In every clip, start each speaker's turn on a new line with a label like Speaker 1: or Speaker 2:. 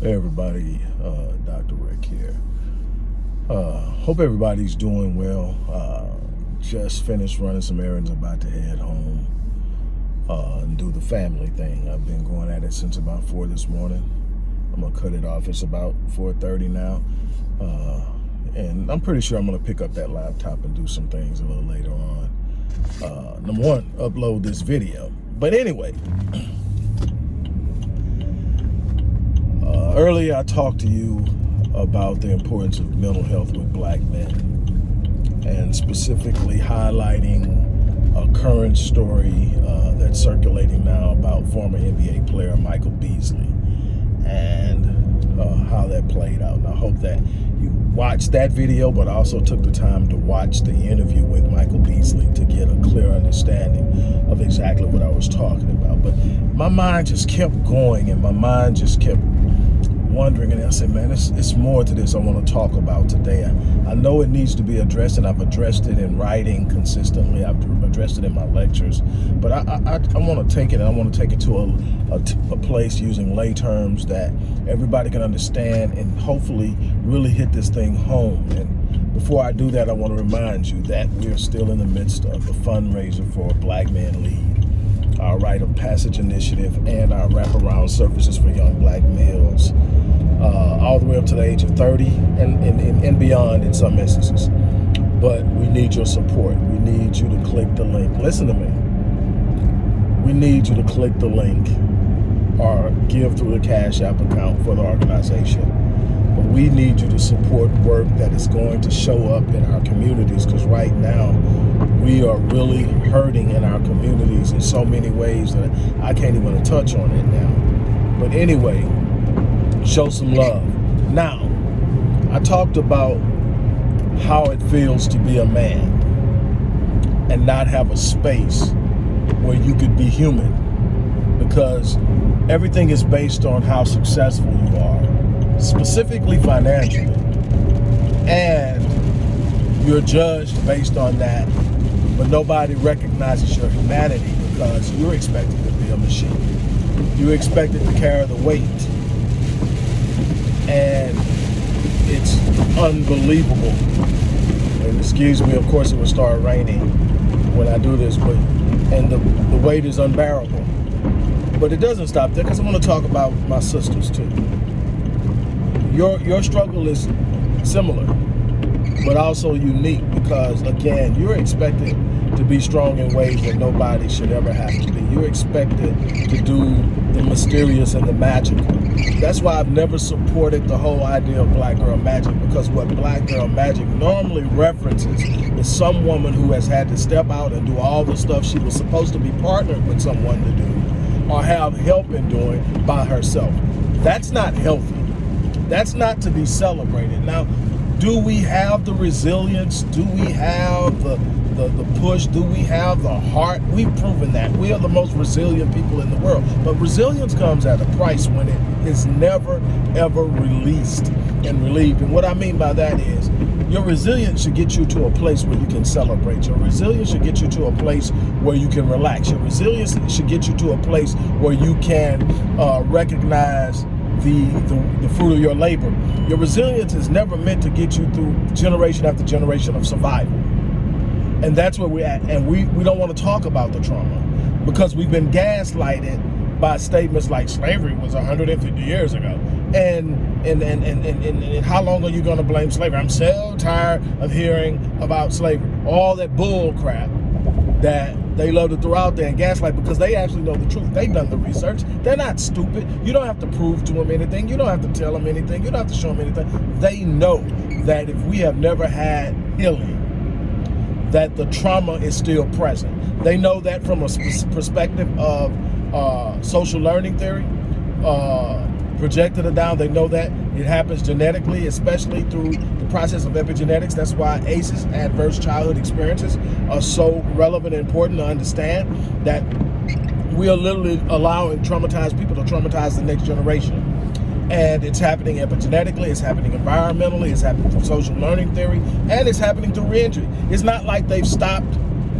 Speaker 1: Hey everybody, uh, Dr. Rick here. Uh, hope everybody's doing well. Uh, just finished running some errands, about to head home uh, and do the family thing. I've been going at it since about 4 this morning. I'm going to cut it off. It's about 4.30 now. Uh, and I'm pretty sure I'm going to pick up that laptop and do some things a little later on. Uh, number one, upload this video. But anyway, Uh, earlier, I talked to you about the importance of mental health with black men and specifically highlighting a current story uh, that's circulating now about former NBA player Michael Beasley and uh, how that played out. And I hope that you watched that video, but also took the time to watch the interview with Michael Beasley to get a clear understanding of exactly what I was talking about. But my mind just kept going and my mind just kept wondering and I said, man, it's, it's more to this I want to talk about today. I, I know it needs to be addressed and I've addressed it in writing consistently. I've addressed it in my lectures, but I, I, I want to take it and I want to take it to a, a, a place using lay terms that everybody can understand and hopefully really hit this thing home. And before I do that, I want to remind you that we're still in the midst of a fundraiser for Black Men Lead, our rite of passage initiative, and our wraparound services for young black males uh, all the way up to the age of 30 and, and, and beyond in some instances. But we need your support. We need you to click the link. Listen to me. We need you to click the link or give through the Cash App account for the organization. But we need you to support work that is going to show up in our communities because right now we are really hurting in our communities in so many ways that I can't even touch on it now. But anyway, show some love. Now, I talked about how it feels to be a man and not have a space where you could be human because everything is based on how successful you are, specifically financially. And you're judged based on that, but nobody recognizes your humanity because you're expected to be a machine. You're expected to carry the weight and it's unbelievable. And excuse me, of course it will start raining when I do this, but and the, the weight is unbearable. But it doesn't stop there because I want to talk about my sisters too. Your your struggle is similar, but also unique because again, you're expected to be strong in ways that nobody should ever have to be. You're expected to do the mysterious and the magical. That's why I've never supported the whole idea of black girl magic because what black girl magic normally references is some woman who has had to step out and do all the stuff she was supposed to be partnered with someone to do or have help in doing by herself. That's not healthy. That's not to be celebrated. Now, do we have the resilience? Do we have the the, the push? Do we have the heart? We've proven that. We are the most resilient people in the world. But resilience comes at a price when it is never, ever released and relieved. And what I mean by that is your resilience should get you to a place where you can celebrate. Your resilience should get you to a place where you can relax. Your resilience should get you to a place where you can uh, recognize the, the, the, fruit of your labor. Your resilience is never meant to get you through generation after generation of survival. And that's where we're at. And we, we don't want to talk about the trauma because we've been gaslighted by statements like slavery was 150 years ago. And and, and, and, and, and how long are you going to blame slavery? I'm so tired of hearing about slavery. All that bull crap that they love to throw out there and gaslight because they actually know the truth. They've done the research. They're not stupid. You don't have to prove to them anything. You don't have to tell them anything. You don't have to show them anything. They know that if we have never had healing, that the trauma is still present. They know that from a perspective of uh, social learning theory, uh, projected it down. They know that it happens genetically, especially through the process of epigenetics. That's why ACEs, adverse childhood experiences, are so relevant and important to understand that we are literally allowing traumatized people to traumatize the next generation. And it's happening epigenetically, it's happening environmentally, it's happening through social learning theory, and it's happening through reentry. It's not like they've stopped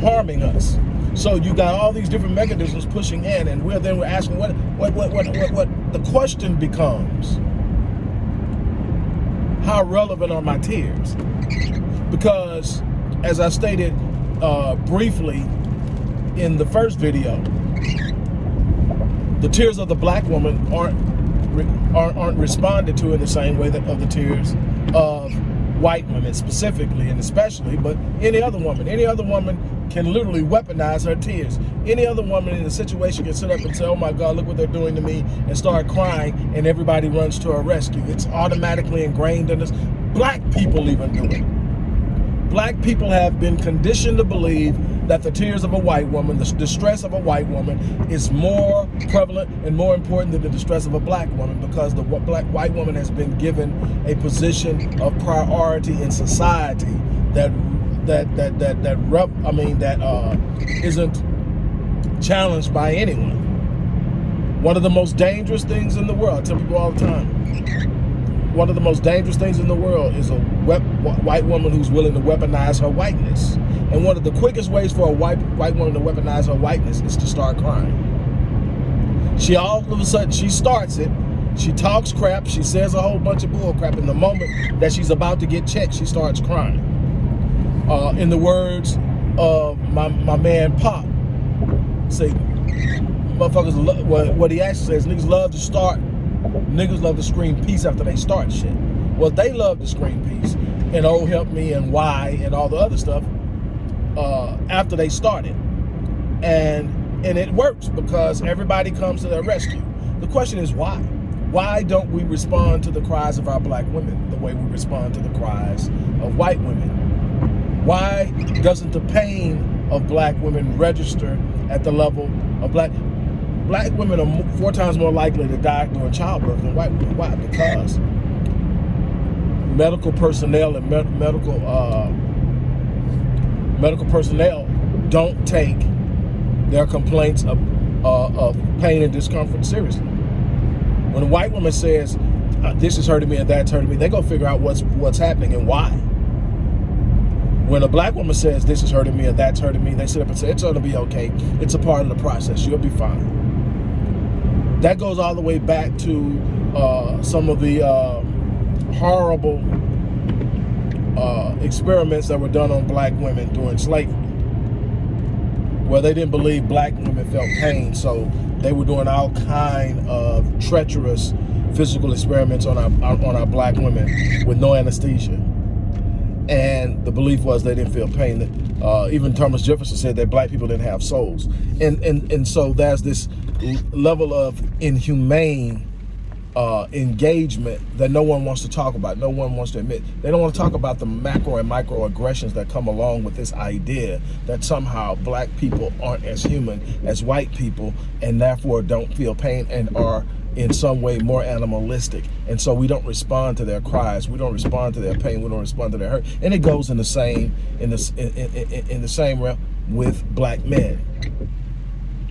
Speaker 1: harming us. So you got all these different mechanisms pushing in, and we're then we're asking what what what what what, what the question becomes how relevant are my tears? Because as I stated uh, briefly in the first video, the tears of the black woman aren't aren't, aren't responded to in the same way that of the tears of white women specifically and especially, but any other woman. Any other woman can literally weaponize her tears. Any other woman in a situation can sit up and say, oh my God, look what they're doing to me, and start crying, and everybody runs to her rescue. It's automatically ingrained in us. Black people even do it. Black people have been conditioned to believe that the tears of a white woman, the distress of a white woman is more prevalent and more important than the distress of a black woman because the black white woman has been given a position of priority in society that that that that that rep, I mean that uh, isn't challenged by anyone. One of the most dangerous things in the world, I tell people all the time, one of the most dangerous things in the world is a white woman who's willing to weaponize her whiteness. And one of the quickest ways for a white white woman to weaponize her whiteness is to start crying. She all of a sudden, she starts it, she talks crap, she says a whole bunch of bull crap. In the moment that she's about to get checked, she starts crying. Uh, in the words of my, my man Pop, say, motherfuckers, what, what he actually says, niggas love to start Niggas love to scream peace after they start shit. Well, they love to scream peace and oh help me and why and all the other stuff uh, after they started. And and it works because everybody comes to their rescue. The question is why? Why don't we respond to the cries of our black women the way we respond to the cries of white women? Why doesn't the pain of black women register at the level of black? Black women are four times more likely to die during childbirth than white women. Why? Because medical personnel and med medical uh, medical personnel don't take their complaints of, uh, of pain and discomfort seriously. When a white woman says, uh, this is hurting me and that's hurting me, they go figure out what's what's happening and why. When a black woman says, this is hurting me and that's hurting me, they sit up and say, it's gonna be okay. It's a part of the process. You'll be fine that goes all the way back to uh, some of the uh, horrible uh, experiments that were done on black women during slavery. Where they didn't believe black women felt pain so they were doing all kind of treacherous physical experiments on our on our black women with no anesthesia. And the belief was they didn't feel pain. Uh, even Thomas Jefferson said that black people didn't have souls. And and and so there's this level of inhumane uh, engagement that no one wants to talk about, no one wants to admit. They don't want to talk about the macro and micro aggressions that come along with this idea that somehow black people aren't as human as white people and therefore don't feel pain and are in some way more animalistic. And so we don't respond to their cries. We don't respond to their pain. We don't respond to their hurt. And it goes in the same, in the, in, in, in the same realm with black men.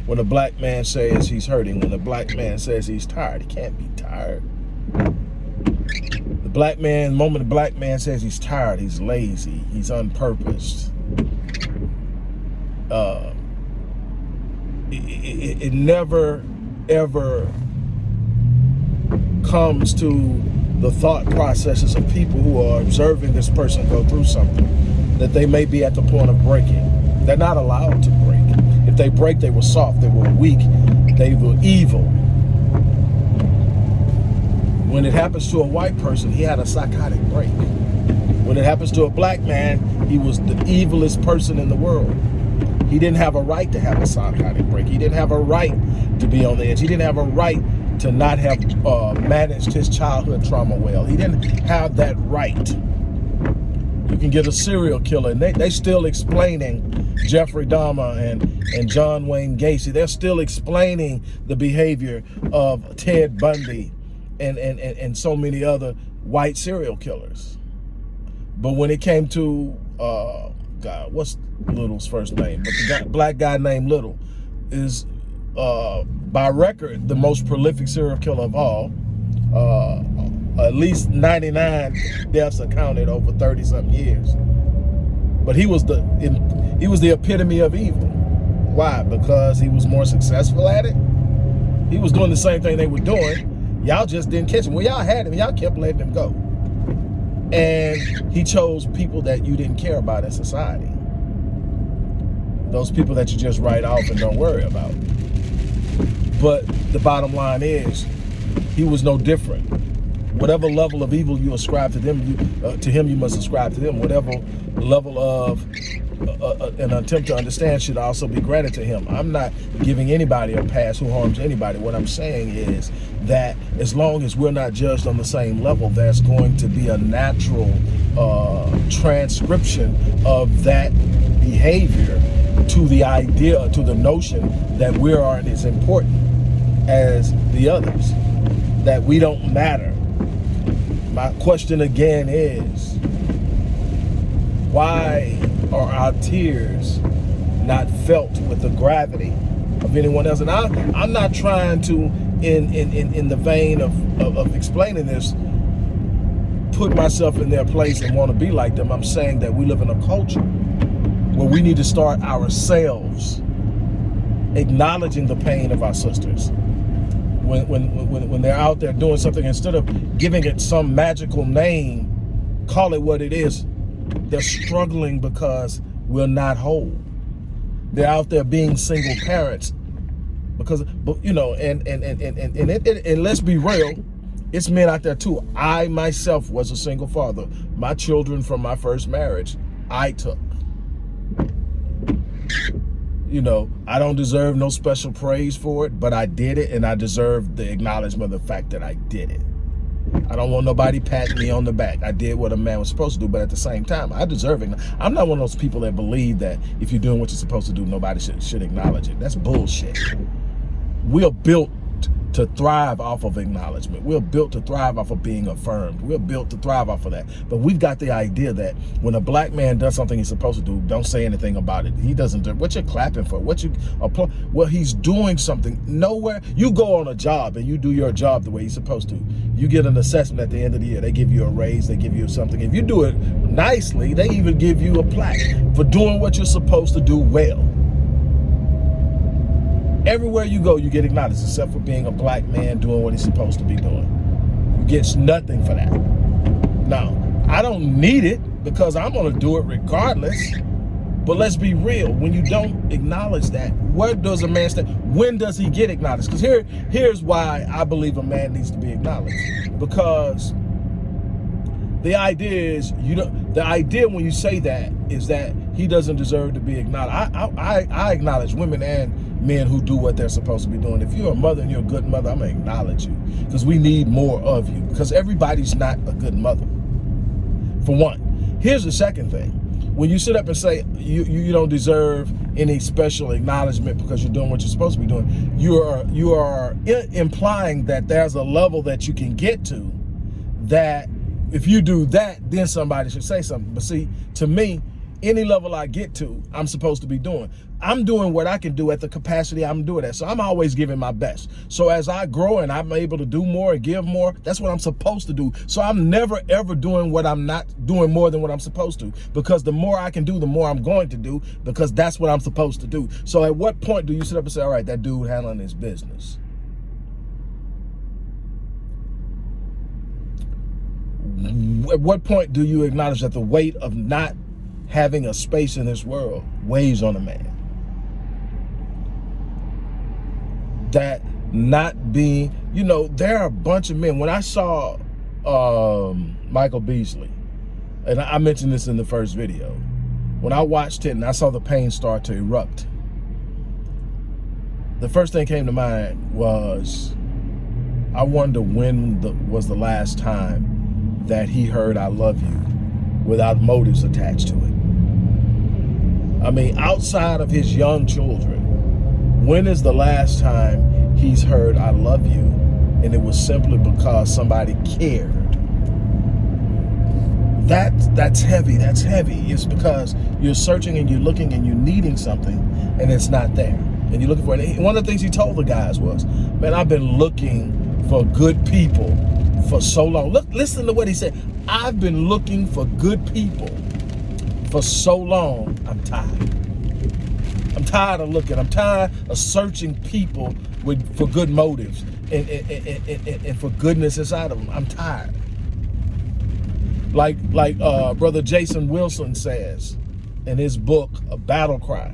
Speaker 1: When a black man says he's hurting, when a black man says he's tired, he can't be tired. The black man, the moment the black man says he's tired, he's lazy, he's unpurposed. Uh, it, it, it never, ever comes to the thought processes of people who are observing this person go through something that they may be at the point of breaking. They're not allowed to. If they break, they were soft, they were weak, they were evil. When it happens to a white person, he had a psychotic break. When it happens to a black man, he was the evilest person in the world. He didn't have a right to have a psychotic break. He didn't have a right to be on the edge. He didn't have a right to not have uh, managed his childhood trauma well. He didn't have that right. You can get a serial killer, and they, they still explaining Jeffrey Dahmer and, and John Wayne Gacy. They're still explaining the behavior of Ted Bundy and, and, and, and so many other white serial killers. But when it came to, uh, God, what's Little's first name? But the guy, black guy named Little is, uh, by record, the most prolific serial killer of all. Uh, at least 99 deaths accounted over 30 something years. But he was the he was the epitome of evil. Why? Because he was more successful at it. He was doing the same thing they were doing. Y'all just didn't catch him. Well, y'all had him. Y'all kept letting him go. And he chose people that you didn't care about in society. Those people that you just write off and don't worry about. But the bottom line is, he was no different. Whatever level of evil you ascribe to them, you, uh, to him you must ascribe to them. Whatever level of uh, uh, an attempt to understand should also be granted to him. I'm not giving anybody a pass who harms anybody. What I'm saying is that as long as we're not judged on the same level, there's going to be a natural uh, transcription of that behavior to the idea, to the notion that we aren't as important as the others, that we don't matter. My question again is, why are our tears not felt with the gravity of anyone else? And I, I'm not trying to, in, in, in, in the vein of, of, of explaining this, put myself in their place and want to be like them. I'm saying that we live in a culture where we need to start ourselves acknowledging the pain of our sisters. When, when, when, when they're out there doing something, instead of giving it some magical name, call it what it is, they're struggling because we're not whole. They're out there being single parents because, you know, and and and and and, and, and, and let's be real, it's men out there too. I myself was a single father. My children from my first marriage, I took. You know, I don't deserve no special praise for it, but I did it and I deserve the acknowledgement of the fact that I did it. I don't want nobody patting me on the back. I did what a man was supposed to do, but at the same time, I deserve it. I'm not one of those people that believe that if you're doing what you're supposed to do, nobody should, should acknowledge it. That's bullshit. We are built to thrive off of acknowledgement. We're built to thrive off of being affirmed. We're built to thrive off of that. But we've got the idea that when a black man does something he's supposed to do, don't say anything about it. He doesn't do what you're clapping for, what you applaud. Well, he's doing something. Nowhere you go on a job and you do your job the way you're supposed to. You get an assessment at the end of the year. They give you a raise, they give you something. If you do it nicely, they even give you a plaque for doing what you're supposed to do well. Everywhere you go, you get acknowledged, except for being a black man doing what he's supposed to be doing. You get nothing for that. Now, I don't need it because I'm going to do it regardless. But let's be real. When you don't acknowledge that, where does a man stand? When does he get acknowledged? Because here, here's why I believe a man needs to be acknowledged. Because the idea is you don't. The idea when you say that is that he doesn't deserve to be acknowledged. I I, I acknowledge women and men who do what they're supposed to be doing. If you're a mother and you're a good mother, I'm gonna acknowledge you because we need more of you because everybody's not a good mother. For one, here's the second thing. When you sit up and say you, you don't deserve any special acknowledgement because you're doing what you're supposed to be doing, you are you are implying that there's a level that you can get to that if you do that, then somebody should say something. But see, to me, any level I get to, I'm supposed to be doing. I'm doing what I can do at the capacity I'm doing at. So I'm always giving my best. So as I grow and I'm able to do more and give more, that's what I'm supposed to do. So I'm never ever doing what I'm not doing more than what I'm supposed to. Because the more I can do, the more I'm going to do because that's what I'm supposed to do. So at what point do you sit up and say, all right, that dude handling his business? At what point do you acknowledge that the weight of not having a space in this world weighs on a man. That not being, you know, there are a bunch of men. When I saw um, Michael Beasley, and I mentioned this in the first video, when I watched it and I saw the pain start to erupt, the first thing came to mind was, I wonder when the, was the last time that he heard I love you without motives attached to it. I mean, outside of his young children, when is the last time he's heard, I love you, and it was simply because somebody cared? That, that's heavy, that's heavy. It's because you're searching and you're looking and you're needing something and it's not there. And you're looking for it. One of the things he told the guys was, man, I've been looking for good people for so long. Look, listen to what he said. I've been looking for good people for so long, I'm tired. Tired of looking. I'm tired of searching people with for good motives and, and, and, and, and for goodness inside of them. I'm tired. Like like uh, brother Jason Wilson says in his book, A Battle Cry,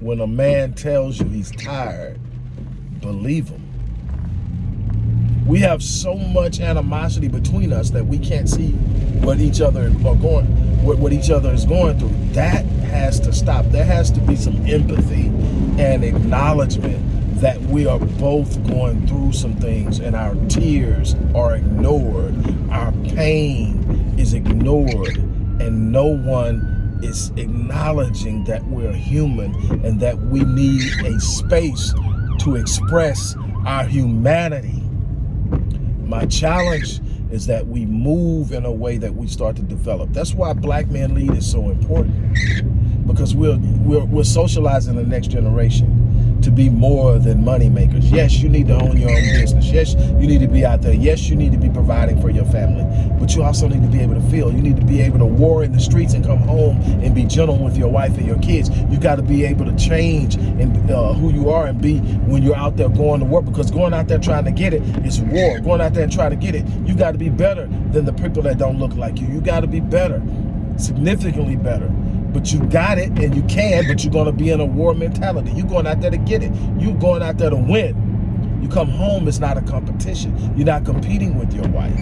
Speaker 1: when a man tells you he's tired, believe him. We have so much animosity between us that we can't see what each other are going, what, what each other is going through. That has to stop. There has to be some empathy and acknowledgement that we are both going through some things and our tears are ignored. Our pain is ignored and no one is acknowledging that we're human and that we need a space to express our humanity. My challenge is that we move in a way that we start to develop. That's why Black Man Lead is so important because we're, we're, we're socializing the next generation to be more than money makers. Yes, you need to own your own business. Yes, you need to be out there. Yes, you need to be providing for your family. But you also need to be able to feel. You need to be able to war in the streets and come home and be gentle with your wife and your kids. You got to be able to change and uh, who you are and be when you're out there going to work. Because going out there trying to get it is war. Going out there and trying to get it, you got to be better than the people that don't look like you. You got to be better, significantly better but you got it and you can, but you're gonna be in a war mentality. You're going out there to get it. You're going out there to win. You come home, it's not a competition. You're not competing with your wife.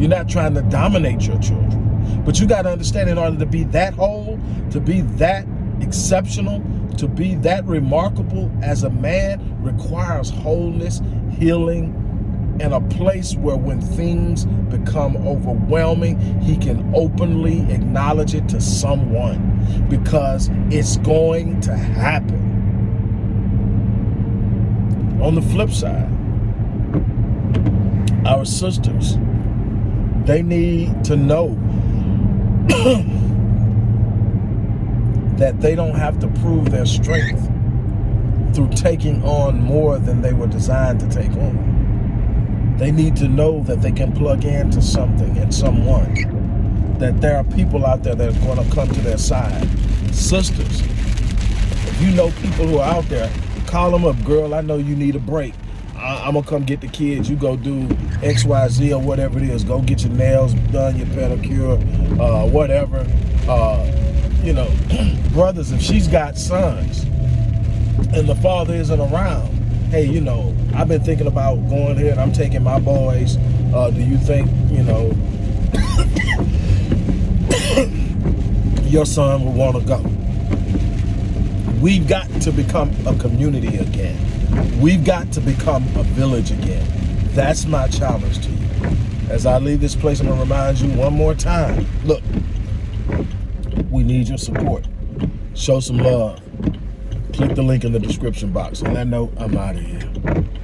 Speaker 1: You're not trying to dominate your children. But you gotta understand in order to be that whole, to be that exceptional, to be that remarkable as a man requires wholeness, healing, and a place where when things become overwhelming, he can openly acknowledge it to someone because it's going to happen. On the flip side, our sisters, they need to know that they don't have to prove their strength through taking on more than they were designed to take on. They need to know that they can plug into something and someone. That there are people out there that are going to come to their side. Sisters, if you know people who are out there, call them up. Girl, I know you need a break. I am going to come get the kids. You go do X, Y, Z or whatever it is. Go get your nails done, your pedicure, uh, whatever. Uh, you know, brothers, if she's got sons and the father isn't around, hey, you know, I've been thinking about going here and I'm taking my boys. Uh, do you think, you know, your son will want to go? We've got to become a community again. We've got to become a village again. That's my challenge to you. As I leave this place, I'm going to remind you one more time. Look, we need your support. Show some love click the link in the description box. On that note, I'm out of here.